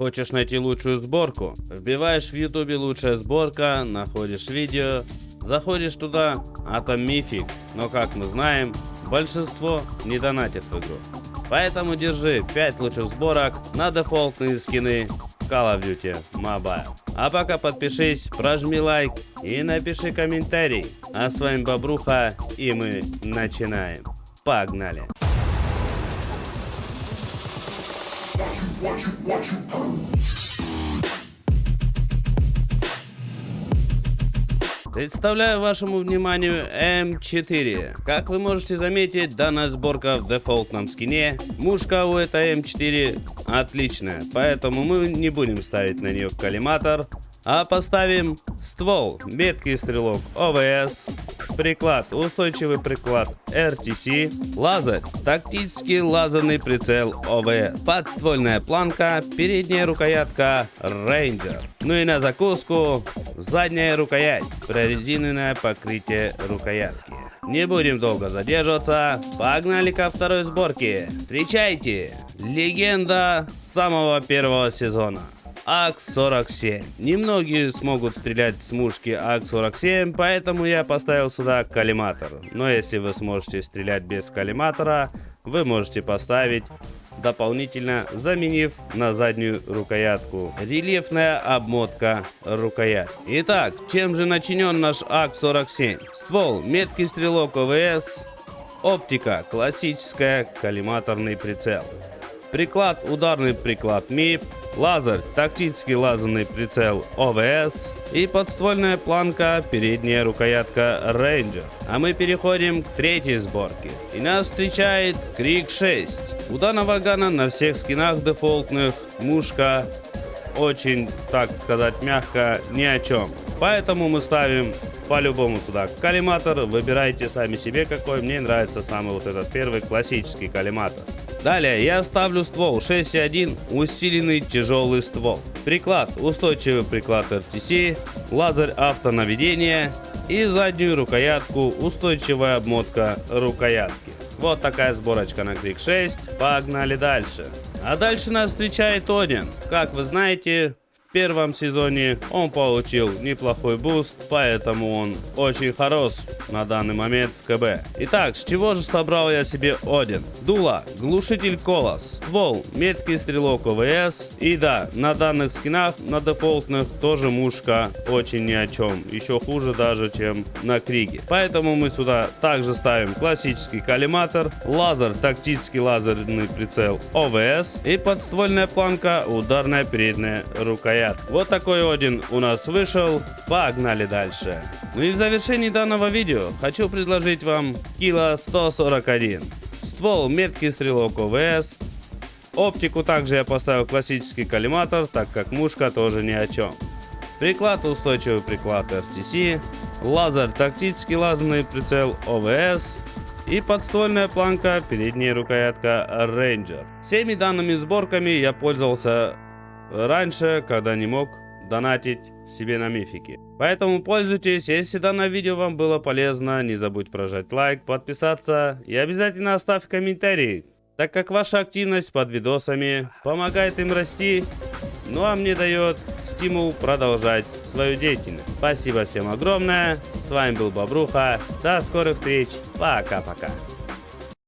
Хочешь найти лучшую сборку? Вбиваешь в ютубе лучшая сборка, находишь видео, заходишь туда, а там мифик. Но как мы знаем, большинство не донатит в игру. Поэтому держи 5 лучших сборок на дефолтные скины Call of Duty Mobile. А пока подпишись, прожми лайк и напиши комментарий. А с вами Бобруха и мы начинаем. Погнали! Представляю вашему вниманию М4. Как вы можете заметить, данная сборка в дефолтном скине. Мушка у этой М4 отличная, поэтому мы не будем ставить на нее коллиматор, а поставим ствол, меткий стрелок ОВС, приклад, устойчивый приклад RTC, лазер, тактический лазерный прицел ОВС, подствольная планка, передняя рукоятка Ranger. Ну и на закуску задняя рукоять, прорезиненное покрытие рукоятки. Не будем долго задерживаться, погнали ко второй сборке. Встречайте, легенда самого первого сезона. АК-47. Немногие смогут стрелять с мушки АК-47, поэтому я поставил сюда коллиматор. Но если вы сможете стрелять без коллиматора, вы можете поставить дополнительно заменив на заднюю рукоятку. Рельефная обмотка рукоять. Итак, чем же начинен наш АК-47? Ствол, меткий стрелок ОВС, оптика, классическая, коллиматорный прицел. Приклад, ударный приклад МИП, лазер, тактический лазерный прицел ОВС и подствольная планка, передняя рукоятка Ranger. А мы переходим к третьей сборке. И нас встречает Крик 6. У данного гана на всех скинах дефолтных мушка очень, так сказать, мягко, ни о чем. Поэтому мы ставим по-любому сюда коллиматор. Выбирайте сами себе какой. Мне нравится самый вот этот первый классический коллиматор. Далее я ставлю ствол 6.1 усиленный тяжелый ствол. Приклад устойчивый приклад RTC, лазер автонаведения и заднюю рукоятку устойчивая обмотка рукоятки. Вот такая сборочка на Крик 6. Погнали дальше. А дальше нас встречает Один. Как вы знаете, в первом сезоне он получил неплохой буст, поэтому он очень хорош на данный момент в КБ. Итак, с чего же собрал я себе Один? Дуло, глушитель Колос, ствол, меткий стрелок OWC. И да, на данных скинах, на дефолтных, тоже мушка очень ни о чем. Еще хуже даже, чем на Криге. Поэтому мы сюда также ставим классический коллиматор, лазер, тактический лазерный прицел OWC и подствольная планка, ударная передняя рукоять. Вот такой один у нас вышел. Погнали дальше. Ну и в завершении данного видео хочу предложить вам Кила 141. Ствол меткий стрелок ОВС. Оптику также я поставил классический коллиматор, так как мушка тоже ни о чем. Приклад устойчивый приклад RTC. Лазер тактический лазерный прицел ОВС. И подствольная планка, передняя рукоятка Ranger. Всеми данными сборками я пользовался раньше, когда не мог донатить себе на мифики. Поэтому пользуйтесь, если данное видео вам было полезно, не забудь прожать лайк, подписаться и обязательно оставь комментарий, так как ваша активность под видосами помогает им расти, ну а мне дает стимул продолжать свою деятельность. Спасибо всем огромное, с вами был Бобруха, до скорых встреч, пока-пока.